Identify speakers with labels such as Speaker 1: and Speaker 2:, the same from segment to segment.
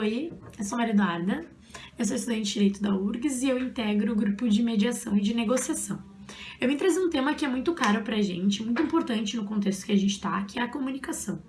Speaker 1: Oi, eu sou Maria Eduarda, eu sou estudante de Direito da URGS e eu integro o grupo de mediação e de negociação. Eu vim trazer um tema que é muito caro pra gente, muito importante no contexto que a gente tá, que é a comunicação.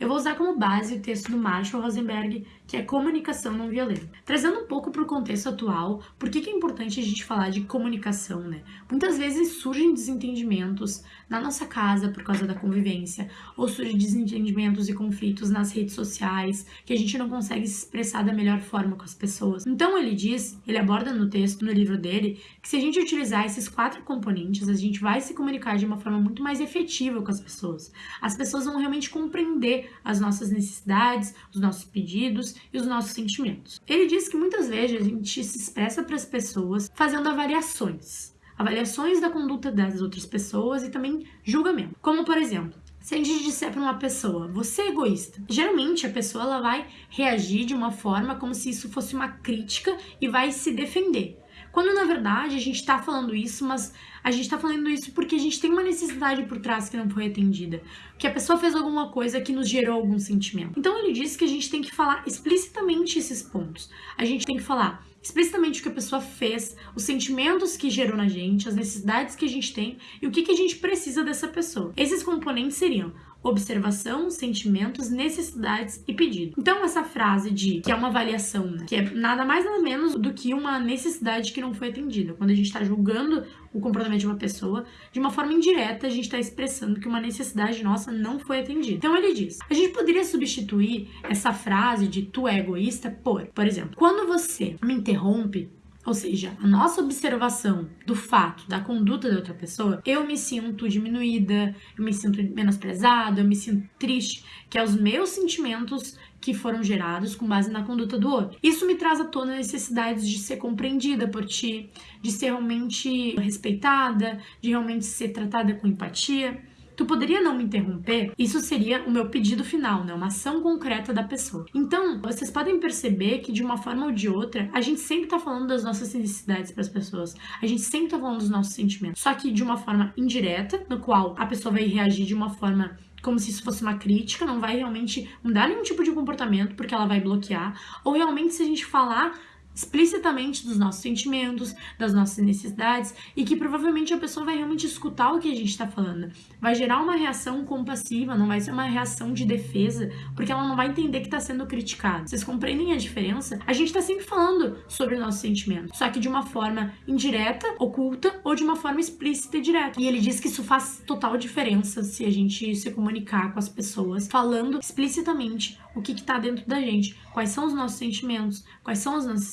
Speaker 1: Eu vou usar como base o texto do Marshall Rosenberg, que é Comunicação Não Violenta. Trazendo um pouco para o contexto atual, por que, que é importante a gente falar de comunicação, né? Muitas vezes surgem desentendimentos na nossa casa por causa da convivência, ou surgem desentendimentos e conflitos nas redes sociais, que a gente não consegue se expressar da melhor forma com as pessoas. Então ele diz, ele aborda no texto, no livro dele, que se a gente utilizar esses quatro componentes, a gente vai se comunicar de uma forma muito mais efetiva com as pessoas. As pessoas vão realmente compreender as nossas necessidades, os nossos pedidos e os nossos sentimentos. Ele diz que muitas vezes a gente se expressa para as pessoas fazendo avaliações. Avaliações da conduta das outras pessoas e também julgamento. Como, por exemplo, se a gente disser para uma pessoa, você é egoísta, geralmente a pessoa ela vai reagir de uma forma como se isso fosse uma crítica e vai se defender. Quando na verdade a gente está falando isso, mas a gente está falando isso porque a gente tem uma necessidade por trás que não foi atendida, que a pessoa fez alguma coisa que nos gerou algum sentimento. Então ele disse que a gente tem que falar explicitamente esses pontos. A gente tem que falar explicitamente o que a pessoa fez, os sentimentos que gerou na gente, as necessidades que a gente tem e o que, que a gente precisa dessa pessoa. Esses componentes seriam observação, sentimentos, necessidades e pedido. Então essa frase de que é uma avaliação, né, que é nada mais nada menos do que uma necessidade que não foi atendida. Quando a gente está julgando o comportamento de uma pessoa, de uma forma indireta a gente está expressando que uma necessidade nossa não foi atendida. Então ele diz: a gente poderia substituir essa frase de tu é egoísta por, por exemplo, quando você me interrompe ou seja, a nossa observação do fato, da conduta da outra pessoa, eu me sinto diminuída, eu me sinto menosprezada, eu me sinto triste, que é os meus sentimentos que foram gerados com base na conduta do outro. Isso me traz à tona necessidades de ser compreendida por ti, de ser realmente respeitada, de realmente ser tratada com empatia. Tu poderia não me interromper? Isso seria o meu pedido final, né? Uma ação concreta da pessoa. Então, vocês podem perceber que de uma forma ou de outra, a gente sempre tá falando das nossas necessidades para as pessoas. A gente sempre tá falando dos nossos sentimentos. Só que de uma forma indireta, no qual a pessoa vai reagir de uma forma como se isso fosse uma crítica, não vai realmente mudar nenhum tipo de comportamento porque ela vai bloquear, ou realmente se a gente falar explicitamente dos nossos sentimentos, das nossas necessidades e que provavelmente a pessoa vai realmente escutar o que a gente está falando. Vai gerar uma reação compassiva, não vai ser uma reação de defesa, porque ela não vai entender que está sendo criticada. Vocês compreendem a diferença? A gente está sempre falando sobre nossos sentimentos, só que de uma forma indireta, oculta ou de uma forma explícita e direta. E ele diz que isso faz total diferença se a gente se comunicar com as pessoas falando explicitamente o que está dentro da gente, quais são os nossos sentimentos, quais são as nossas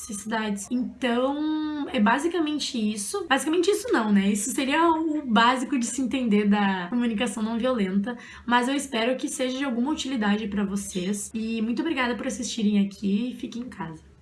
Speaker 1: Então, é basicamente isso. Basicamente isso não, né? Isso seria o básico de se entender da comunicação não violenta, mas eu espero que seja de alguma utilidade para vocês. E muito obrigada por assistirem aqui e fiquem em casa.